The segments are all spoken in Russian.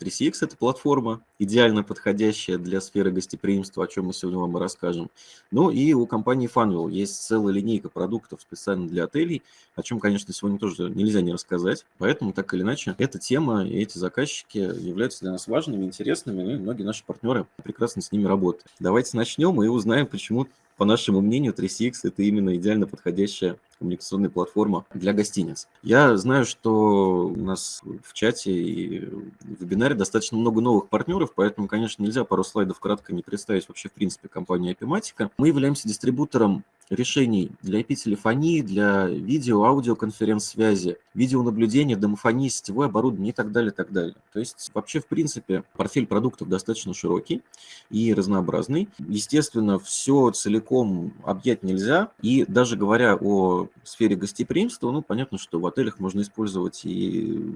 3CX – это платформа, идеально подходящая для сферы гостеприимства, о чем мы сегодня вам и расскажем. Ну и у компании Funwheel есть целая линейка продуктов специально для отелей, о чем, конечно, сегодня тоже нельзя не рассказать. Поэтому, так или иначе, эта тема и эти заказчики являются для нас важными, интересными, ну и многие наши партнеры прекрасно с ними работают. Давайте начнем и узнаем, почему по нашему мнению, 3CX – это именно идеально подходящая коммуникационная платформа для гостиниц. Я знаю, что у нас в чате и в вебинаре достаточно много новых партнеров, поэтому, конечно, нельзя пару слайдов кратко не представить вообще, в принципе, компанию Epimatica. Мы являемся дистрибутором решений для IP-телефонии, для видео, аудиоконференц-связи, видеонаблюдения, домофонии, сетевое оборудование и так далее, так далее. То есть вообще, в принципе, портфель продуктов достаточно широкий и разнообразный. Естественно, все целиком объять нельзя. И даже говоря о сфере гостеприимства, ну, понятно, что в отелях можно использовать и,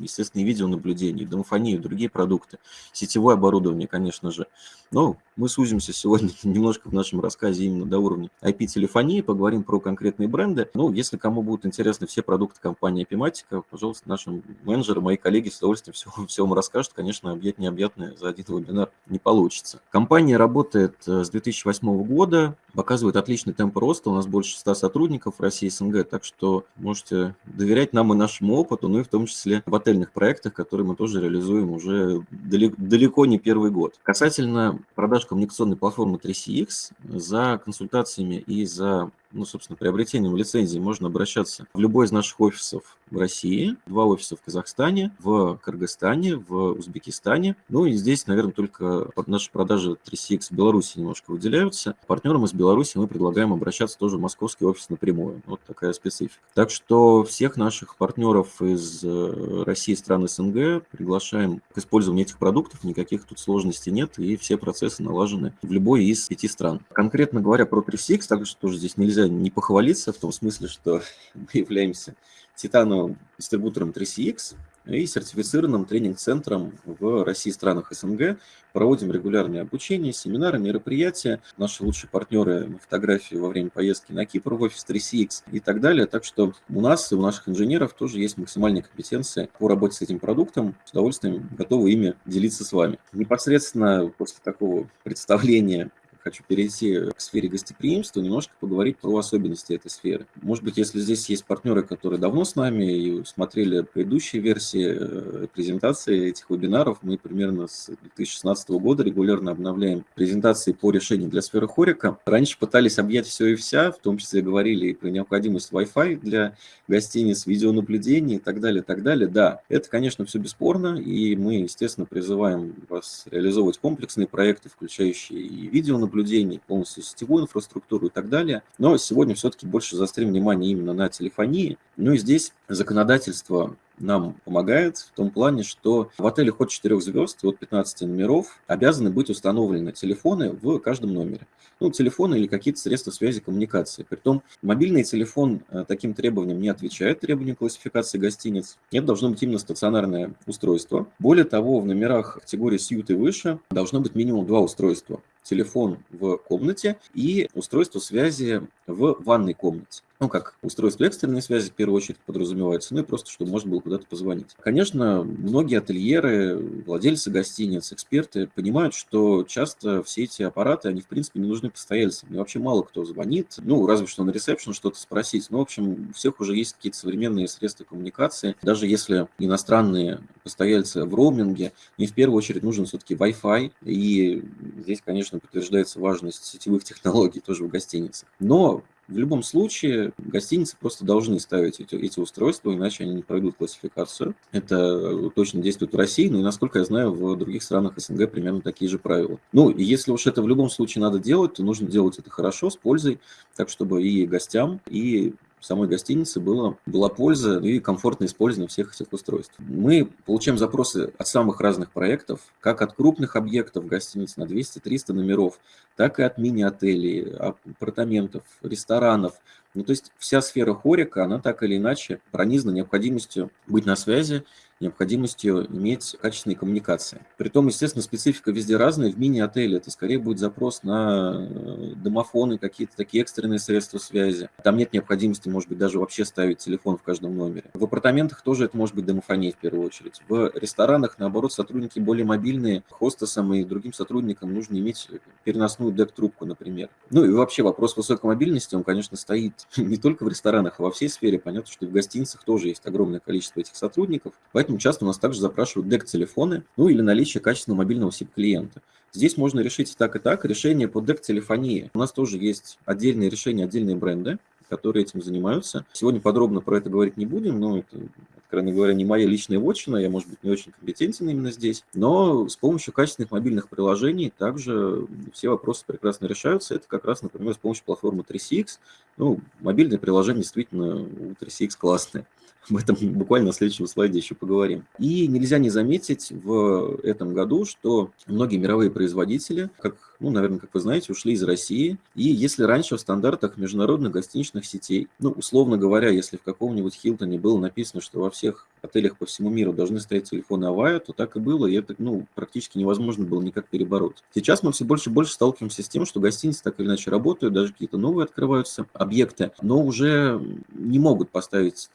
естественно, и видеонаблюдение, и домофонию, и другие продукты, сетевое оборудование, конечно же. Но мы сузимся сегодня немножко в нашем рассказе именно до уровня IP-телефонии, поговорим про конкретные бренды. Ну, если кому будут интересны все продукты компании Epimatica, пожалуйста, наши менеджеры, мои коллеги с удовольствием все, все вам расскажут. Конечно, объять необъятное за один вебинар не получится. Компания работает э, с 2008 года, показывает отличный темп роста. У нас больше 100 сотрудников в России СНГ, так что можете доверять нам и нашему опыту, ну и в том числе в отельных проектах, которые мы тоже реализуем уже далеко не первый год. Касательно продаж коммуникационной платформы 3CX, за консультациями и за ну, собственно, приобретением лицензии можно обращаться в любой из наших офисов в России, два офиса в Казахстане, в Кыргызстане, в Узбекистане. Ну и здесь, наверное, только наши продажи 3CX в Беларуси немножко выделяются. Партнерам из Беларуси мы предлагаем обращаться тоже в московский офис напрямую. Вот такая специфика. Так что всех наших партнеров из э, России стран СНГ приглашаем к использованию этих продуктов. Никаких тут сложностей нет, и все процессы налажены в любой из пяти стран. Конкретно говоря про 3CX, также тоже здесь нельзя не похвалиться в том смысле, что мы являемся титановым дистрибутором 3CX и сертифицированным тренинг-центром в России и странах СНГ. Проводим регулярные обучения, семинары, мероприятия. Наши лучшие партнеры на фотографии во время поездки на Кипр в офис 3CX и так далее. Так что у нас и у наших инженеров тоже есть максимальные компетенции по работе с этим продуктом. С удовольствием готовы ими делиться с вами. Непосредственно после такого представления хочу перейти к сфере гостеприимства, немножко поговорить про особенности этой сферы. Может быть, если здесь есть партнеры, которые давно с нами и смотрели предыдущие версии э, презентации этих вебинаров, мы примерно с 2016 года регулярно обновляем презентации по решению для сферы хорика. Раньше пытались объять все и вся, в том числе говорили и про необходимость Wi-Fi для гостиниц, видеонаблюдения и так далее, так далее. Да, это, конечно, все бесспорно, и мы, естественно, призываем вас реализовывать комплексные проекты, включающие и видеонаблюдение, наблюдений, полностью сетевую инфраструктуру и так далее. Но сегодня все-таки больше заострим внимание именно на телефонии. Ну и здесь законодательство нам помогает в том плане, что в отелях от 4 звезд, от 15 номеров обязаны быть установлены телефоны в каждом номере. Ну, телефоны или какие-то средства связи коммуникации. Притом мобильный телефон э, таким требованиям не отвечает, требованиям классификации гостиниц. Это должно быть именно стационарное устройство. Более того, в номерах категории сьют и выше должно быть минимум два устройства телефон в комнате и устройство связи в ванной комнате. Ну, как устройство экстренной связи, в первую очередь, подразумевается, ну и просто, чтобы можно было куда-то позвонить. Конечно, многие ательеры, владельцы гостиниц, эксперты понимают, что часто все эти аппараты, они, в принципе, не нужны постояльцам. И вообще мало кто звонит, ну, разве что на ресепшн что-то спросить. Ну, в общем, у всех уже есть какие-то современные средства коммуникации. Даже если иностранные постояльцы в роуминге, им в первую очередь нужен все-таки Wi-Fi. И здесь, конечно, подтверждается важность сетевых технологий тоже в гостиницах. Но в любом случае, гостиницы просто должны ставить эти, эти устройства, иначе они не пройдут классификацию. Это точно действует в России, но и, насколько я знаю, в других странах СНГ примерно такие же правила. Ну, и если уж это в любом случае надо делать, то нужно делать это хорошо, с пользой, так чтобы и гостям, и самой гостинице было, была польза и комфортное использование всех этих устройств. Мы получаем запросы от самых разных проектов, как от крупных объектов гостиниц на 200-300 номеров, так и от мини-отелей, апартаментов, ресторанов. Ну, то есть вся сфера хорика, она так или иначе пронизана необходимостью быть на связи необходимостью иметь качественные коммуникации. Притом, естественно, специфика везде разная. В мини-отеле это скорее будет запрос на э, домофоны, какие-то такие экстренные средства связи. Там нет необходимости, может быть, даже вообще ставить телефон в каждом номере. В апартаментах тоже это может быть домофония в первую очередь. В ресторанах, наоборот, сотрудники более мобильные. Хостесам и другим сотрудникам нужно иметь переносную дек-трубку, например. Ну и вообще вопрос высокой мобильности, он, конечно, стоит не только в ресторанах, а во всей сфере. Понятно, что и в гостиницах тоже есть огромное количество этих сотрудников. Поэтому часто у нас также запрашивают дек-телефоны, ну или наличие качественного мобильного SIP-клиента. Здесь можно решить и так, и так. Решение по дек-телефонии. У нас тоже есть отдельные решения, отдельные бренды, которые этим занимаются. Сегодня подробно про это говорить не будем, но это, откровенно говоря, не моя личная вотчина, я, может быть, не очень компетентен именно здесь. Но с помощью качественных мобильных приложений также все вопросы прекрасно решаются. Это как раз, например, с помощью платформы 3CX. Ну, мобильные приложения действительно у 3CX классные. Об этом буквально на следующем слайде еще поговорим. И нельзя не заметить в этом году, что многие мировые производители, как, ну, наверное, как вы знаете, ушли из России. И если раньше в стандартах международных гостиничных сетей, ну, условно говоря, если в каком-нибудь Хилтоне было написано, что во всех отелях по всему миру должны стоять телефоны Авая, то так и было, и это ну, практически невозможно было никак перебороть. Сейчас мы все больше и больше сталкиваемся с тем, что гостиницы так или иначе работают, даже какие-то новые открываются объекты, но уже не могут поставить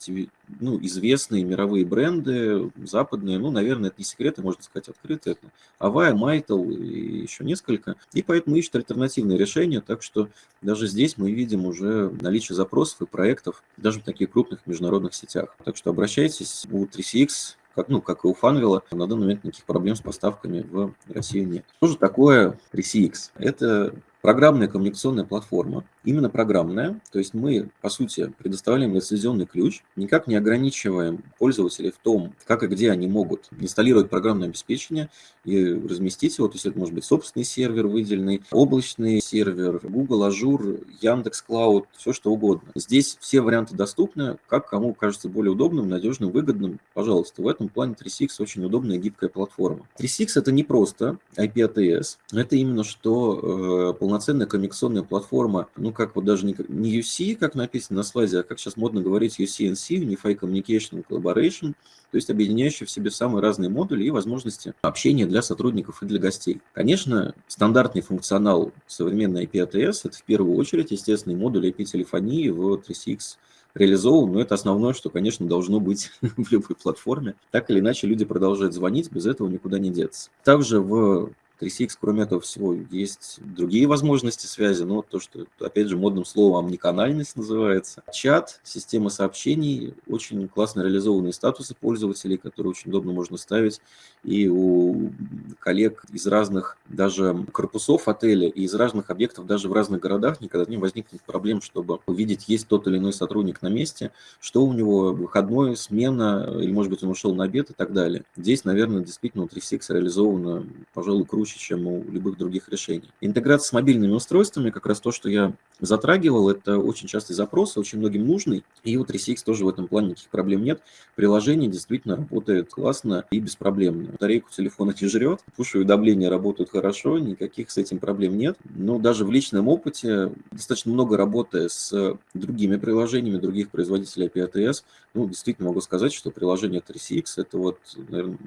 ну, известные мировые бренды, западные, ну, наверное, это не секреты, можно сказать, открыто, это Avaya, Mitel и еще несколько, и поэтому ищут альтернативные решения, так что даже здесь мы видим уже наличие запросов и проектов даже в таких крупных международных сетях. Так что обращайтесь, у 3CX как, ну, как и у Fanvil а, на данный момент никаких проблем с поставками в Россию нет. Что же такое 3CX? Это программная коммуникационная платформа, именно программная, то есть мы, по сути, предоставляем лицензионный ключ, никак не ограничиваем пользователей в том, как и где они могут инсталлировать программное обеспечение и разместить его, то есть это может быть собственный сервер выделенный, облачный сервер, Google, Azure, Яндекс Cloud, все что угодно. Здесь все варианты доступны, как кому кажется более удобным, надежным, выгодным, пожалуйста. В этом плане 3CX очень удобная гибкая платформа. 3CX это не просто IP-ATS, это именно что э, полноценная коммуникационная платформа, ну, как вот даже не, не UC, как написано на слайде, а как сейчас модно говорить UCNC, Unified Communication Collaboration, то есть объединяющий в себе самые разные модули и возможности общения для сотрудников и для гостей. Конечно, стандартный функционал современной IP-ATS – это в первую очередь естественный модуль IP-телефонии в 3CX реализован, но это основное, что, конечно, должно быть в любой платформе. Так или иначе, люди продолжают звонить, без этого никуда не деться. Также в 3CX, кроме этого всего, есть другие возможности связи, но то, что, опять же, модным словом омниканальность называется. Чат, система сообщений, очень классно реализованные статусы пользователей, которые очень удобно можно ставить. И у коллег из разных даже корпусов отеля и из разных объектов, даже в разных городах, никогда не возникнет проблем, чтобы увидеть, есть тот или иной сотрудник на месте, что у него выходной, смена, или, может быть, он ушел на обед и так далее. Здесь, наверное, действительно у 3CX реализовано, пожалуй, круче круче, чем у любых других решений. Интеграция с мобильными устройствами, как раз то, что я затрагивал, это очень частый запрос, очень многим нужный, и у 3CX тоже в этом плане никаких проблем нет. Приложение действительно работает классно и беспроблемно. Батарейку телефона не жрет, пуш-уведомления работают хорошо, никаких с этим проблем нет. Но даже в личном опыте, достаточно много работая с другими приложениями, других производителей API ATS, ну, действительно могу сказать, что приложение 3CX – это вот, наверное,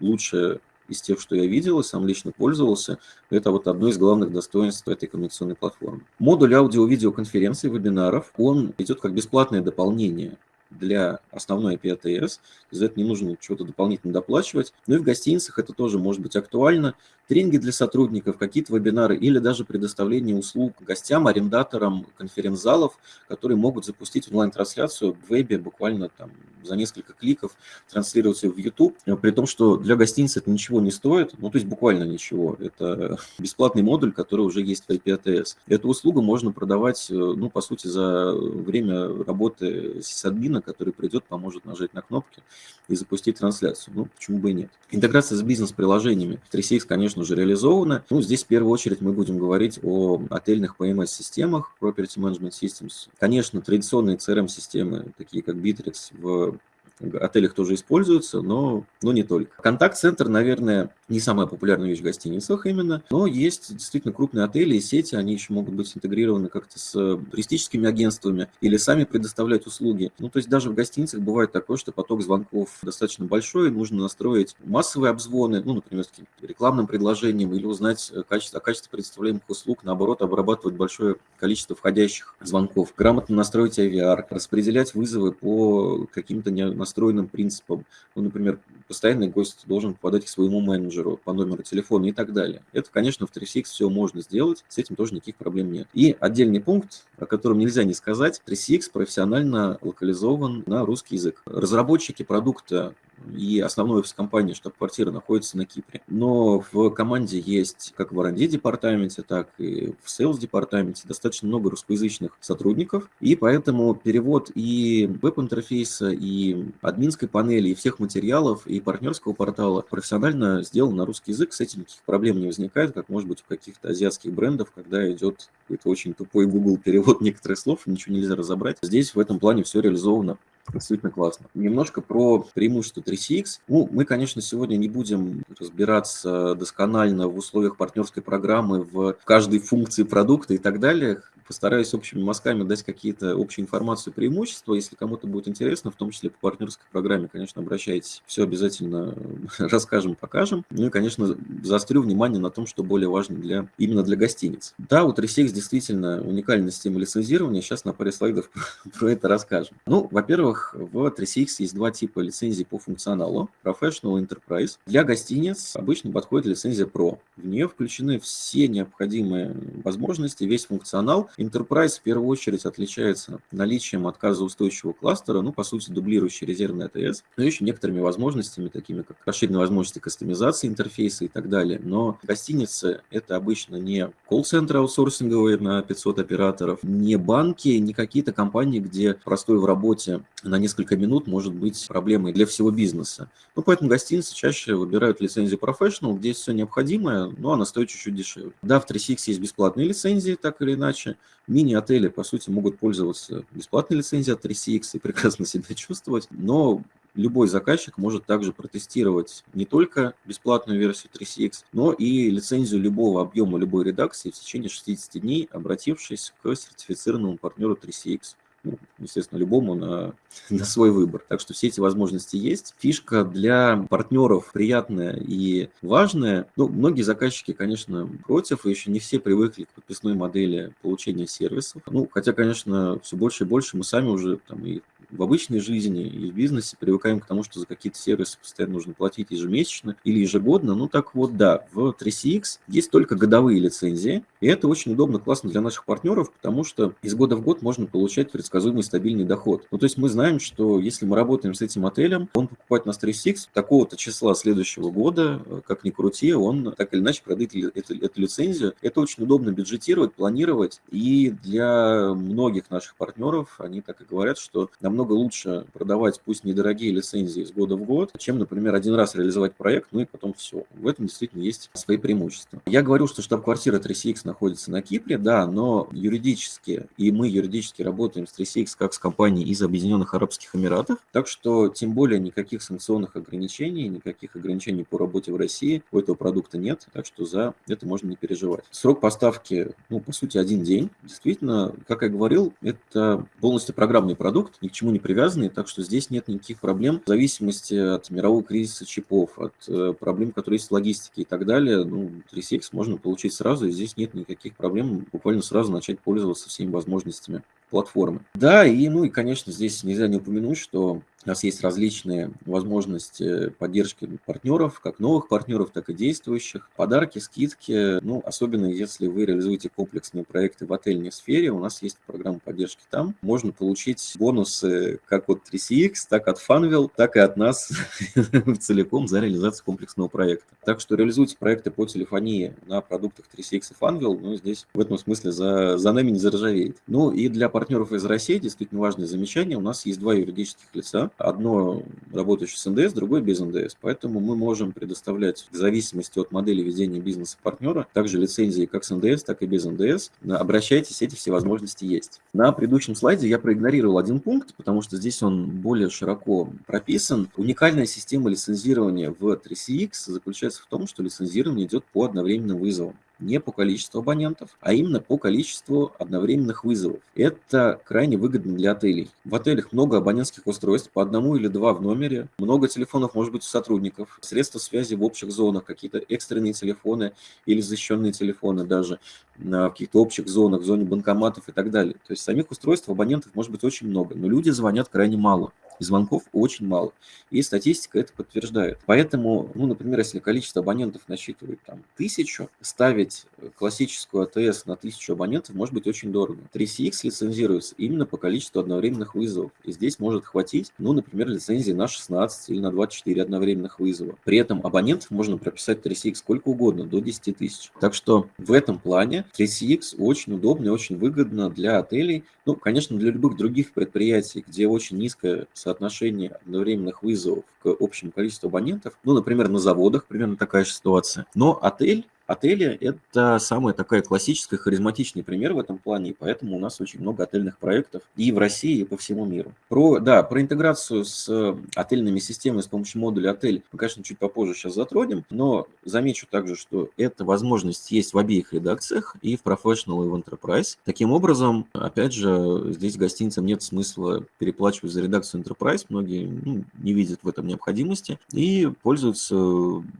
лучшее из тех, что я видел и сам лично пользовался, это вот одно из главных достоинств этой коммуникационной платформы. Модуль аудио-видеоконференций, вебинаров, он идет как бесплатное дополнение для основной IP ATS, за это не нужно чего-то дополнительно доплачивать. Ну и в гостиницах это тоже может быть актуально. Тренинги для сотрудников, какие-то вебинары или даже предоставление услуг гостям, арендаторам конференц-залов, которые могут запустить онлайн-трансляцию в вебе буквально там за несколько кликов, транслировать ее в YouTube, при том, что для гостиницы это ничего не стоит, ну то есть буквально ничего. Это бесплатный модуль, который уже есть в IP ATS. Эту услугу можно продавать, ну по сути, за время работы сисадмина, который придет, поможет нажать на кнопки и запустить трансляцию. Ну, почему бы и нет. Интеграция с бизнес-приложениями. 3CX, конечно же, реализована. Ну, здесь в первую очередь мы будем говорить о отельных PMS-системах, Property Management Systems. Конечно, традиционные CRM-системы, такие как Bittrex, в отелях тоже используется, но, но не только. Контакт-центр, наверное, не самая популярная вещь в гостиницах именно, но есть действительно крупные отели и сети, они еще могут быть интегрированы как-то с туристическими агентствами или сами предоставлять услуги. Ну, то есть даже в гостиницах бывает такое, что поток звонков достаточно большой, нужно настроить массовые обзвоны, ну, например, с рекламным предложением или узнать качество, о качестве предоставляемых услуг, наоборот, обрабатывать большое количество входящих звонков, грамотно настроить IVR, распределять вызовы по каким-то настроенным принципам. Ну, например, постоянный гость должен попадать к своему менеджеру по номеру телефона и так далее. Это, конечно, в 3CX все можно сделать, с этим тоже никаких проблем нет. И отдельный пункт, о котором нельзя не сказать, 3CX профессионально локализован на русский язык. Разработчики продукта и основной офис компании, штаб-квартира, находится на Кипре. Но в команде есть как в R&D департаменте, так и в sales департаменте достаточно много русскоязычных сотрудников, и поэтому перевод и веб-интерфейса, и админской панели, и всех материалов, и партнерского портала профессионально сделан на русский язык, с этим никаких проблем не возникает, как может быть у каких-то азиатских брендов, когда идет какой-то очень тупой Google перевод некоторых слов, ничего нельзя разобрать. Здесь в этом плане все реализовано Действительно классно. Немножко про преимущество 3CX. Ну, мы, конечно, сегодня не будем разбираться досконально в условиях партнерской программы, в каждой функции продукта и так далее постараюсь общими мазками дать какие-то общие информацию, преимущества. Если кому-то будет интересно, в том числе по партнерской программе, конечно, обращайтесь. Все обязательно расскажем, покажем. Ну и, конечно, заострю внимание на том, что более важно для, именно для гостиниц. Да, у 3CX действительно уникальная система лицензирования. Сейчас на паре слайдов про это расскажем. Ну, во-первых, в 3CX есть два типа лицензий по функционалу. Professional Enterprise. Для гостиниц обычно подходит лицензия Pro. В нее включены все необходимые возможности, весь функционал, Enterprise в первую очередь отличается наличием отказоустойчивого кластера, ну, по сути, дублирующий резервный АТС, но еще некоторыми возможностями, такими как расширенные возможности кастомизации интерфейса и так далее. Но гостиницы – это обычно не колл-центры аутсорсинговые на 500 операторов, не банки, не какие-то компании, где простой в работе на несколько минут может быть проблемой для всего бизнеса. Ну, поэтому гостиницы чаще выбирают лицензию Professional, где есть все необходимое, но она стоит чуть-чуть дешевле. Да, в 3CX есть бесплатные лицензии, так или иначе, Мини-отели, по сути, могут пользоваться бесплатной лицензией от 3CX и прекрасно себя чувствовать, но любой заказчик может также протестировать не только бесплатную версию 3CX, но и лицензию любого объема любой редакции в течение 60 дней, обратившись к сертифицированному партнеру 3CX ну, естественно, любому на, на свой выбор. Так что все эти возможности есть. Фишка для партнеров приятная и важная. Ну, многие заказчики, конечно, против, и еще не все привыкли к подписной модели получения сервисов. Ну, хотя, конечно, все больше и больше мы сами уже там и в обычной жизни и в бизнесе привыкаем к тому, что за какие-то сервисы постоянно нужно платить ежемесячно или ежегодно. Ну так вот, да, в 3CX есть только годовые лицензии, и это очень удобно, классно для наших партнеров, потому что из года в год можно получать предсказуемый стабильный доход. Ну то есть мы знаем, что если мы работаем с этим отелем, он покупает нас 3CX такого-то числа следующего года, как ни крути, он так или иначе продает эту, эту лицензию. Это очень удобно бюджетировать, планировать, и для многих наших партнеров они так и говорят, что намного лучше продавать пусть недорогие лицензии из года в год, чем, например, один раз реализовать проект, ну и потом все. В этом действительно есть свои преимущества. Я говорю, что штаб-квартира 3CX находится на Кипре, да, но юридически, и мы юридически работаем с 3CX как с компанией из Объединенных Арабских Эмиратов, так что тем более никаких санкционных ограничений, никаких ограничений по работе в России у этого продукта нет, так что за это можно не переживать. Срок поставки, ну, по сути, один день. Действительно, как я говорил, это полностью программный продукт, ни к чему не привязаны, так что здесь нет никаких проблем в зависимости от мирового кризиса чипов, от э, проблем, которые есть в логистике и так далее. Ну, 3CX можно получить сразу, и здесь нет никаких проблем буквально сразу начать пользоваться всеми возможностями платформы. Да, и, ну и, конечно, здесь нельзя не упомянуть, что у нас есть различные возможности поддержки партнеров, как новых партнеров, так и действующих. Подарки, скидки, ну, особенно если вы реализуете комплексные проекты в отельной сфере, у нас есть программа поддержки там. Можно получить бонусы как от 3CX, так от Funwheel, так и от нас целиком за реализацию комплексного проекта. Так что реализуйте проекты по телефонии на продуктах 3CX и Funwheel, ну, здесь в этом смысле за, за нами не заржавеет. Ну, и для партнеров из России действительно важное замечание. У нас есть два юридических лица, одно работающее с НДС, другое без НДС. Поэтому мы можем предоставлять в зависимости от модели ведения бизнеса партнера также лицензии как с НДС, так и без НДС. Обращайтесь, эти все возможности есть. На предыдущем слайде я проигнорировал один пункт, потому что здесь он более широко прописан. Уникальная система лицензирования в 3CX заключается в том, что лицензирование идет по одновременным вызовам не по количеству абонентов, а именно по количеству одновременных вызовов. Это крайне выгодно для отелей. В отелях много абонентских устройств, по одному или два в номере, много телефонов может быть у сотрудников, средства связи в общих зонах, какие-то экстренные телефоны или защищенные телефоны даже на каких-то общих зонах, в зоне банкоматов и так далее. То есть самих устройств абонентов может быть очень много, но люди звонят крайне мало и звонков очень мало. И статистика это подтверждает. Поэтому, ну, например, если количество абонентов насчитывает там тысячу, ставить классическую АТС на тысячу абонентов может быть очень дорого. 3CX лицензируется именно по количеству одновременных вызовов. И здесь может хватить, ну, например, лицензии на 16 или на 24 одновременных вызова. При этом абонентов можно прописать 3CX сколько угодно, до 10 тысяч. Так что в этом плане 3CX очень удобно и очень выгодно для отелей. Ну, конечно, для любых других предприятий, где очень низкая соотношение одновременных вызовов к общему количеству абонентов. Ну, например, на заводах примерно такая же ситуация. Но отель Отели – это самая такая классическая, харизматичный пример в этом плане, и поэтому у нас очень много отельных проектов и в России, и по всему миру. Про, да, про интеграцию с э, отельными системами с помощью модуля отель мы, конечно, чуть попозже сейчас затронем, но замечу также, что эта возможность есть в обеих редакциях, и в Professional, и в Enterprise. Таким образом, опять же, здесь гостиницам нет смысла переплачивать за редакцию Enterprise, многие ну, не видят в этом необходимости, и пользуются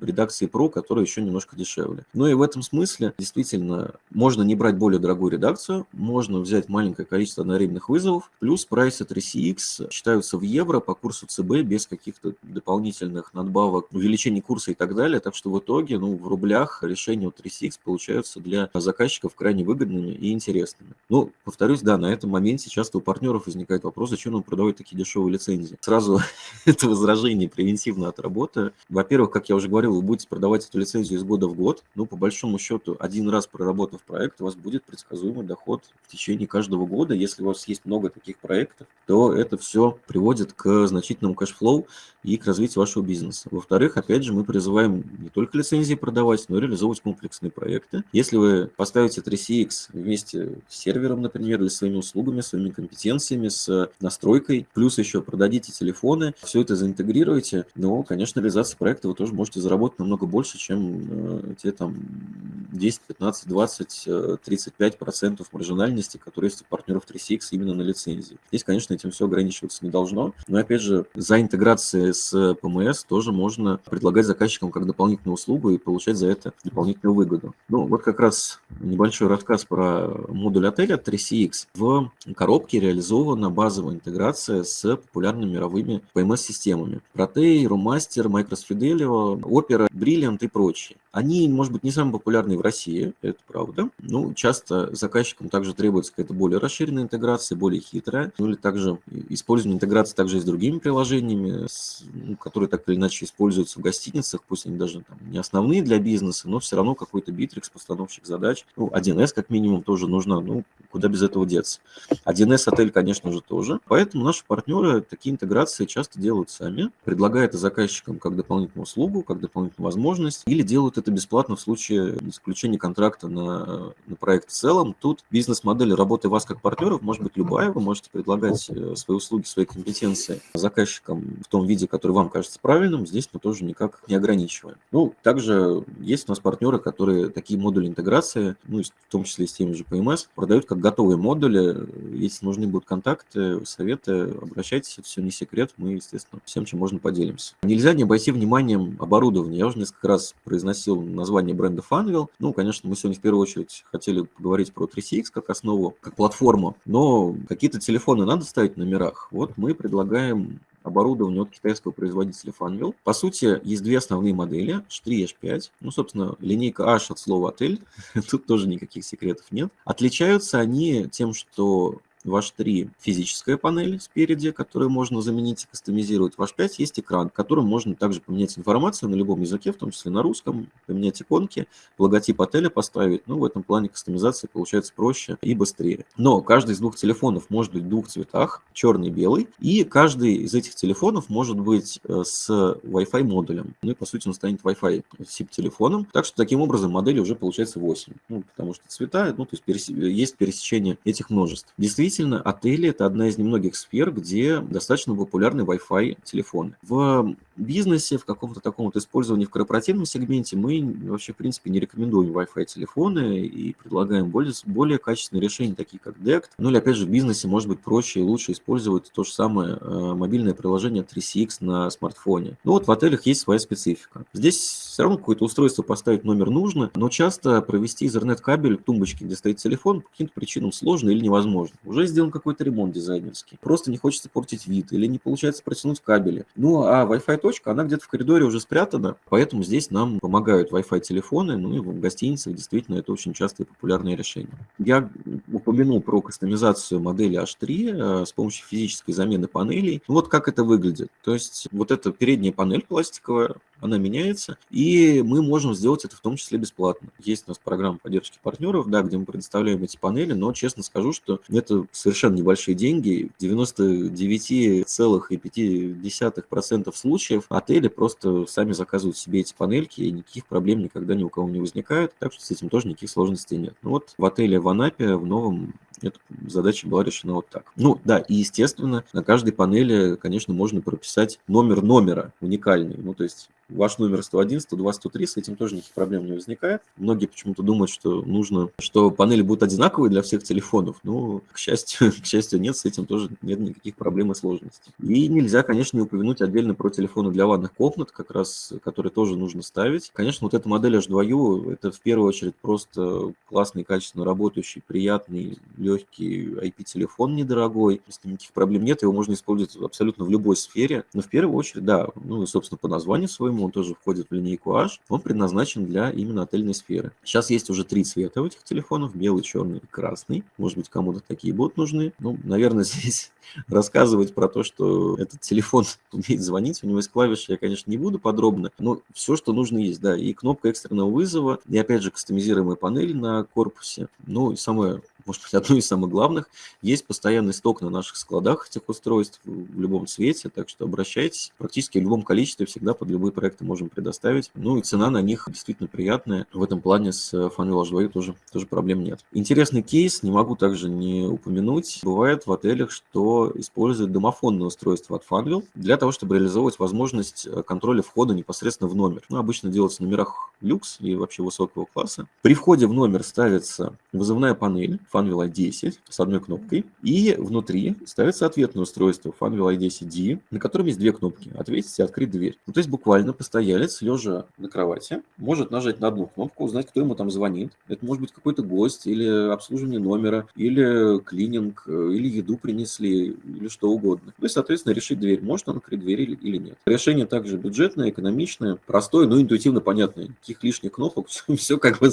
редакцией Pro, которая еще немножко дешевле. Ну и в этом смысле действительно можно не брать более дорогую редакцию, можно взять маленькое количество одновременных вызовов, плюс прайсы 3CX считаются в евро по курсу ЦБ без каких-то дополнительных надбавок, увеличений курса и так далее. Так что в итоге ну, в рублях решения у 3CX получаются для заказчиков крайне выгодными и интересными. Ну, повторюсь, да, на этом моменте часто у партнеров возникает вопрос, зачем нам продавать такие дешевые лицензии. Сразу это возражение превентивно отработаю. Во-первых, как я уже говорил, вы будете продавать эту лицензию из года в год. Ну, ну, по большому счету, один раз проработав проект, у вас будет предсказуемый доход в течение каждого года. Если у вас есть много таких проектов, то это все приводит к значительному cash flow и к развитию вашего бизнеса. Во-вторых, опять же, мы призываем не только лицензии продавать, но и реализовывать комплексные проекты. Если вы поставите 3CX вместе с сервером, например, или своими услугами, своими компетенциями, с настройкой, плюс еще продадите телефоны, все это заинтегрируете, но, конечно, реализация проекта вы тоже можете заработать намного больше, чем э, те там 10, 15, 20, 35 процентов маржинальности, которые есть у партнеров 3CX именно на лицензии. Здесь, конечно, этим все ограничиваться не должно. Но, опять же, за интеграцией с PMS тоже можно предлагать заказчикам как дополнительную услугу и получать за это дополнительную выгоду. Ну, вот как раз небольшой рассказ про модуль отеля 3CX. В коробке реализована базовая интеграция с популярными мировыми PMS-системами. Protei, Rumaster, Micros Fidelio, Opera, Brilliant и прочие. Они, может быть, не самые популярные в России, это правда. Ну, часто заказчикам также требуется какая-то более расширенная интеграция, более хитрая. Ну, или также использование интеграции также и с другими приложениями, с, ну, которые так или иначе используются в гостиницах, пусть они даже там, не основные для бизнеса, но все равно какой-то битрикс, постановщик задач. Ну, 1С как минимум тоже нужно, ну, куда без этого деться. 1С отель, конечно же, тоже. Поэтому наши партнеры такие интеграции часто делают сами, предлагают заказчикам как дополнительную услугу, как дополнительную возможность, или делают это бесплатно в случае заключения контракта на, на проект в целом. Тут бизнес-модель работы вас как партнеров может быть любая. Вы можете предлагать э, свои услуги, свои компетенции заказчикам в том виде, который вам кажется правильным. Здесь мы тоже никак не ограничиваем. Ну, также есть у нас партнеры, которые такие модули интеграции, ну, в том числе и с теми же PMS, продают как готовые модули. Если нужны будут контакты, советы, обращайтесь, это все не секрет. Мы, естественно, всем, чем можно, поделимся. Нельзя не обойти вниманием оборудование. Я уже несколько раз произносил название бренда Funwheel. Ну, конечно, мы сегодня в первую очередь хотели поговорить про 3CX как основу, как платформу, но какие-то телефоны надо ставить в номерах. Вот мы предлагаем оборудование от китайского производителя Funwheel. По сути, есть две основные модели, H3 и H5. Ну, собственно, линейка H от слова «отель», тут тоже никаких секретов нет. Отличаются они тем, что В H3 физическая панель спереди, которую можно заменить и кастомизировать. В H5 есть экран, которым можно также поменять информацию на любом языке, в том числе на русском, поменять иконки, логотип отеля поставить. Ну, в этом плане кастомизация получается проще и быстрее. Но каждый из двух телефонов может быть в двух цветах, черный и белый, и каждый из этих телефонов может быть э, с Wi-Fi модулем. Ну и по сути он станет Wi-Fi SIP-телефоном. Так что таким образом модели уже получается 8. Ну, потому что цвета, ну, то есть перес... есть пересечение этих множеств. Действительно, отели – это одна из немногих сфер, где достаточно популярны Wi-Fi телефоны. В бизнесе, в каком-то таком вот использовании в корпоративном сегменте мы вообще, в принципе, не рекомендуем Wi-Fi телефоны и предлагаем более, более качественные решения, такие как DECT. Ну или, опять же, в бизнесе может быть проще и лучше использовать то же самое э, мобильное приложение 3CX на смартфоне. Ну вот в отелях есть своя специфика. Здесь все равно какое-то устройство поставить номер нужно, но часто провести Ethernet-кабель к тумбочке, где стоит телефон, по каким-то причинам сложно или невозможно. Уже сделан какой-то ремонт дизайнерский. Просто не хочется портить вид или не получается протянуть кабели. Ну а Wi-Fi точка, она где-то в коридоре уже спрятана, поэтому здесь нам помогают Wi-Fi телефоны, ну и в гостиницах действительно это очень частое и популярное решение. Я упомянул про кастомизацию модели H3 э, с помощью физической замены панелей. Ну, вот как это выглядит. То есть вот эта передняя панель пластиковая, она меняется, и мы можем сделать это в том числе бесплатно. Есть у нас программа поддержки партнеров, да, где мы предоставляем эти панели, но честно скажу, что это совершенно небольшие деньги. В 99,5% случаев отели просто сами заказывают себе эти панельки, и никаких проблем никогда ни у кого не возникает, так что с этим тоже никаких сложностей нет. Ну вот в отеле в Анапе, в новом, эта задача была решена вот так. Ну да, и естественно, на каждой панели, конечно, можно прописать номер номера уникальный. Ну то есть ваш номер 101, 102, 103, с этим тоже никаких проблем не возникает. Многие почему-то думают, что нужно, что панели будут одинаковые для всех телефонов, но, к счастью, к счастью, нет, с этим тоже нет никаких проблем и сложностей. И нельзя, конечно, не упомянуть отдельно про телефоны для ванных комнат, как раз, которые тоже нужно ставить. Конечно, вот эта модель H2U, это в первую очередь просто классный, качественно работающий, приятный, легкий IP-телефон недорогой, если никаких проблем нет, его можно использовать абсолютно в любой сфере. Но в первую очередь, да, ну, собственно, по названию своему он тоже входит в линейку H, он предназначен для именно отельной сферы. Сейчас есть уже три цвета у этих телефонов, белый, черный и красный. Может быть, кому-то такие будут нужны. Ну, наверное, здесь рассказывать про то, что этот телефон умеет звонить, у него есть клавиши, я, конечно, не буду подробно, но все, что нужно есть, да, и кнопка экстренного вызова, и, опять же, кастомизируемая панель на корпусе. Ну, и самое может быть, одно из самых главных. Есть постоянный сток на наших складах этих устройств в любом цвете, так что обращайтесь. Практически в любом количестве всегда под любые проекты можем предоставить. Ну и цена на них действительно приятная. В этом плане с Funwheel H2 тоже, тоже проблем нет. Интересный кейс, не могу также не упомянуть. Бывает в отелях, что используют домофонное устройство от Funwheel для того, чтобы реализовывать возможность э, контроля входа непосредственно в номер. Ну, обычно делается в номерах люкс и вообще высокого класса. При входе в номер ставится вызывная панель, Funwheel i10 с одной кнопкой, и внутри ставится ответное устройство Funwheel i10D, на котором есть две кнопки – ответить и открыть дверь. Ну, то есть буквально постоялец, лежа на кровати, может нажать на одну кнопку, узнать, кто ему там звонит. Это может быть какой-то гость, или обслуживание номера, или клининг, или еду принесли, или что угодно. Ну и, соответственно, решить дверь, может он открыть дверь или, или нет. Решение также бюджетное, экономичное, простое, но интуитивно понятное. Никаких лишних кнопок, все, все как бы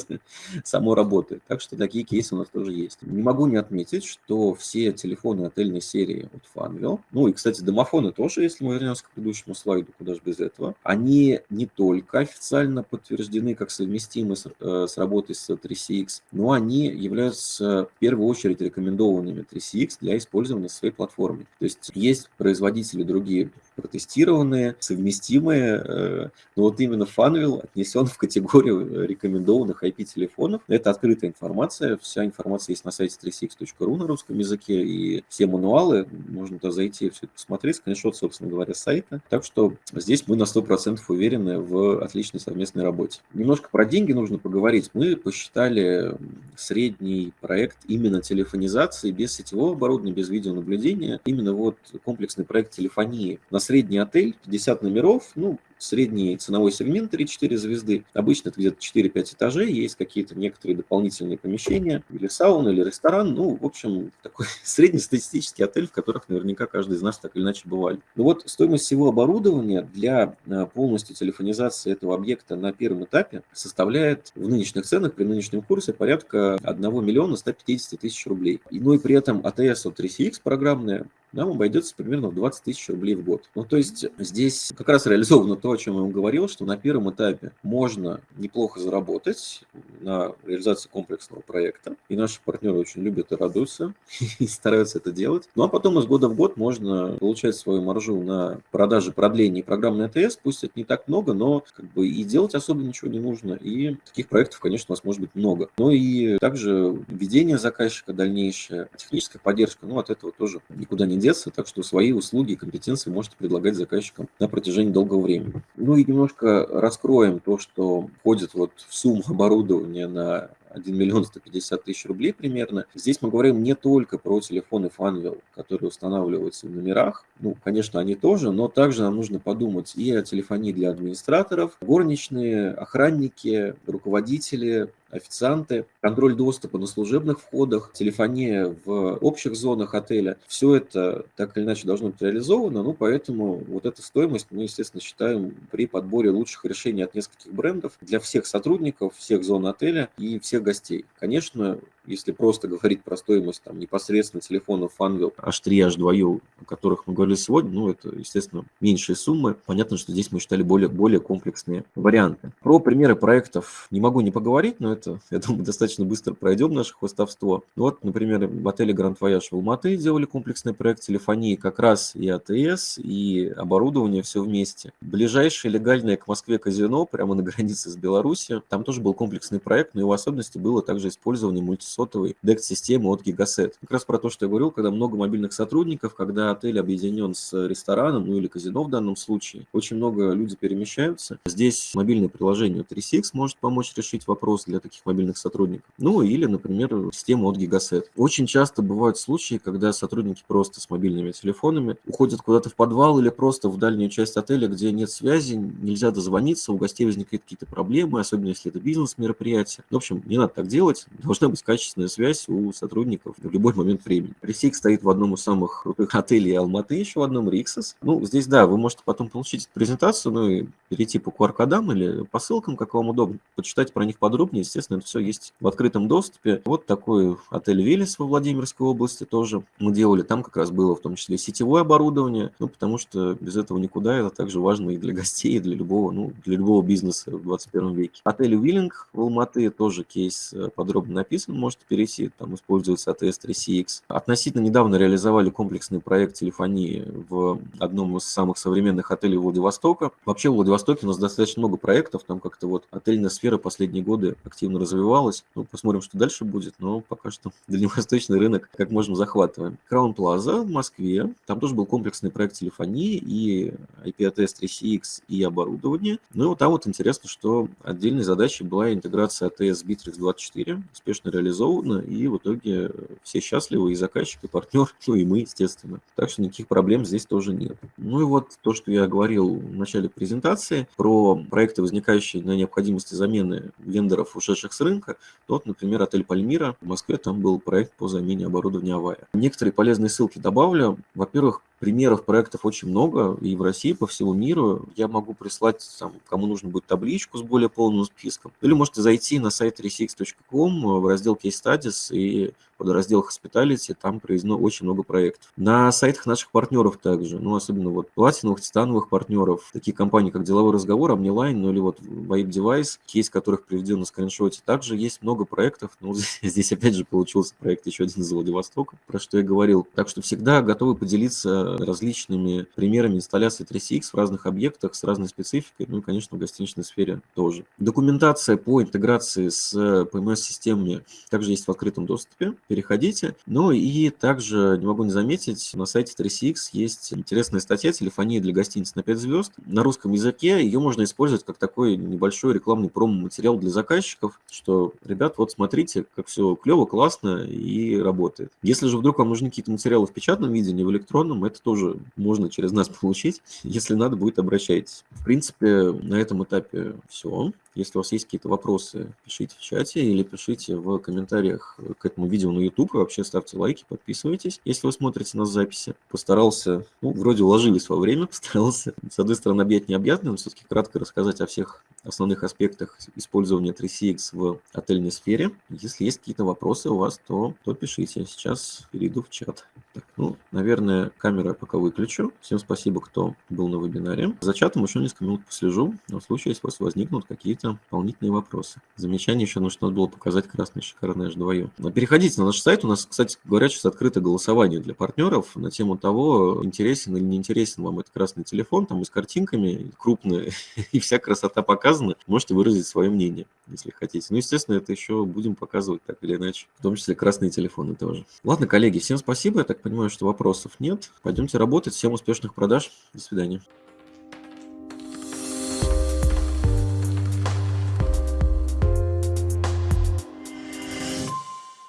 само работает. Так что такие кейсы у нас тоже есть есть. Не могу не отметить, что все телефоны отельной серии от Funwheel, ну и, кстати, домофоны тоже, если мы вернемся к предыдущему слайду, куда же без этого, они не только официально подтверждены как совместимы с, э, с работой с 3CX, но они являются в первую очередь рекомендованными 3CX для использования своей платформе. То есть есть производители другие протестированные, совместимые, э, но вот именно Funwheel отнесен в категорию рекомендованных IP-телефонов. Это открытая информация, вся информация есть на сайте 3six.ru на русском языке, и все мануалы, можно туда зайти и все это посмотреть, скриншот, собственно говоря, сайта. Так что здесь мы на 100% уверены в отличной совместной работе. Немножко про деньги нужно поговорить. Мы посчитали средний проект именно телефонизации без сетевого оборудования, без видеонаблюдения. Именно вот комплексный проект телефонии на средний отель, 50 номеров, ну, средний ценовой сегмент 3-4 звезды. Обычно это где-то 4-5 этажей, есть какие-то некоторые дополнительные помещения, или сауна, или ресторан. Ну, в общем, такой среднестатистический отель, в которых наверняка каждый из нас так или иначе бывали. Ну вот стоимость всего оборудования для э, полностью телефонизации этого объекта на первом этапе составляет в нынешних ценах, при нынешнем курсе, порядка 1 миллиона 150 тысяч рублей. И, ну и при этом АТС от 3CX программная нам обойдется примерно в 20 тысяч рублей в год. Ну, то есть здесь как раз реализовано то, о чем я вам говорил, что на первом этапе можно неплохо заработать на реализации комплексного проекта, и наши партнеры очень любят и радуются, и стараются это делать. Ну, а потом из года в год можно получать свою маржу на продаже продлений программной АТС, пусть это не так много, но как бы и делать особо ничего не нужно, и таких проектов, конечно, у нас может быть много. Ну и также ведение заказчика дальнейшее, техническая поддержка, ну, от этого тоже никуда не деться, так что свои услуги и компетенции можете предлагать заказчикам на протяжении долгого времени. Ну и немножко раскроем то, что входит вот в сумму оборудования на 1 миллион 150 тысяч рублей примерно. Здесь мы говорим не только про телефоны Funwheel, которые устанавливаются в номерах. Ну, конечно, они тоже, но также нам нужно подумать и о телефонии для администраторов, горничные, охранники, руководители, официанты, контроль доступа на служебных входах, телефония в общих зонах отеля. Все это так или иначе должно быть реализовано, ну, поэтому вот эта стоимость мы, естественно, считаем при подборе лучших решений от нескольких брендов для всех сотрудников, всех зон отеля и всех гостей. Конечно, если просто говорить про стоимость там, непосредственно телефонов Funwheel H3, H2U, о которых мы говорили сегодня, ну, это, естественно, меньшие суммы. Понятно, что здесь мы считали более, более комплексные варианты. Про примеры проектов не могу не поговорить, но это, я думаю, достаточно быстро пройдем наше хвостовство. Вот, например, в отеле Grand Voyage в Алматы делали комплексный проект телефонии, как раз и АТС, и оборудование, все вместе. Ближайшее легальное к Москве казино, прямо на границе с Беларусью, там тоже был комплексный проект, но его особенностью было также использование мульти сотовой DEX-системы от Gigaset. Как раз про то, что я говорил, когда много мобильных сотрудников, когда отель объединен с рестораном, ну или казино в данном случае, очень много людей перемещаются. Здесь мобильное приложение 3CX может помочь решить вопрос для таких мобильных сотрудников. Ну или, например, система от Gigaset. Очень часто бывают случаи, когда сотрудники просто с мобильными телефонами уходят куда-то в подвал или просто в дальнюю часть отеля, где нет связи, нельзя дозвониться, у гостей возникают какие-то проблемы, особенно если это бизнес-мероприятие. В общем, не надо так делать, должна быть качественная качественная связь у сотрудников в любой момент времени. Ресик стоит в одном из самых крутых отелей Алматы, еще в одном Риксос. Ну, здесь, да, вы можете потом получить презентацию, ну и перейти по QR-кодам или по ссылкам, как вам удобно, почитать про них подробнее. Естественно, это все есть в открытом доступе. Вот такой отель Велес во Владимирской области тоже мы делали. Там как раз было в том числе сетевое оборудование, ну, потому что без этого никуда. Это также важно и для гостей, и для любого, ну, для любого бизнеса в 21 веке. Отель Уиллинг в Алматы тоже кейс э, подробно написан, можете перейти, там используется ATS-3CX. Относительно недавно реализовали комплексный проект телефонии в одном из самых современных отелей Владивостока. Вообще в Владивостоке у нас достаточно много проектов, там как-то вот отельная сфера последние годы активно развивалась. Ну, посмотрим, что дальше будет, но пока что дальневосточный рынок как можем захватываем. Краун Плаза в Москве, там тоже был комплексный проект телефонии и IP-ATS-3CX и оборудование. Ну и там вот интересно, что отдельной задачей была интеграция ATS Bittrex 24, успешно реализована реализовано, и в итоге все счастливы, и заказчик, и партнер, ну и мы, естественно. Так что никаких проблем здесь тоже нет. Ну и вот то, что я говорил в начале презентации про проекты, возникающие на необходимости замены вендоров, ушедших с рынка, вот, например, отель Пальмира в Москве, там был проект по замене оборудования Авая. Некоторые полезные ссылки добавлю. Во-первых, примеров проектов очень много, и в России, по всему миру. Я могу прислать, там, кому нужно будет табличку с более полным списком. Или можете зайти на сайт 36.com в раздел Case Studies и подраздел Hospitality, там проведено очень много проектов. На сайтах наших партнеров также, ну, особенно вот платиновых, титановых партнеров, такие компании, как Деловой разговор, Omniline, ну, или вот Vibe Device, кейс которых приведен на скриншоте. Также есть много проектов, ну, здесь опять же получился проект еще один из Владивостока, про что я говорил. Так что всегда готовы поделиться различными примерами инсталляции 3CX в разных объектах с разной спецификой, ну и, конечно, в гостиничной сфере тоже. Документация по интеграции с PMS-системами также есть в открытом доступе. Переходите. Ну и также не могу не заметить, на сайте 3CX есть интересная статья «Телефония для гостиниц на 5 звезд». На русском языке ее можно использовать как такой небольшой рекламный промо-материал для заказчиков, что, ребят, вот смотрите, как все клево, классно и работает. Если же вдруг вам нужны какие-то материалы в печатном виде, не в электронном, это тоже можно через нас получить. Если надо будет, обращайтесь. В принципе, на этом этапе все. Если у вас есть какие-то вопросы, пишите в чате или пишите в комментариях к этому видео на YouTube. Вообще ставьте лайки, подписывайтесь, если вы смотрите нас записи. Постарался, ну, вроде уложились во время, постарался, с одной стороны, объять необъятное, но все-таки кратко рассказать о всех основных аспектах использования 3CX в отельной сфере. Если есть какие-то вопросы у вас, то, то пишите. Сейчас перейду в чат. Так, ну, наверное, камера пока выключу. Всем спасибо, кто был на вебинаре. За чатом еще несколько минут послежу, но в случае, если у вас возникнут какие-то дополнительные вопросы. Замечание еще, ну, надо было показать красное шикарное H2U. Переходите на наш сайт. У нас, кстати говоря, сейчас открыто голосование для партнеров на тему того, интересен или не интересен вам этот красный телефон, там и с картинками крупные, и вся красота показана. Можете выразить свое мнение, если хотите. Ну, естественно, это еще будем показывать так или иначе, в том числе красные телефоны тоже. Ладно, коллеги, всем спасибо. Я так понимаю, что вопросов нет. Пойдемте работать. Всем успешных продаж. До свидания.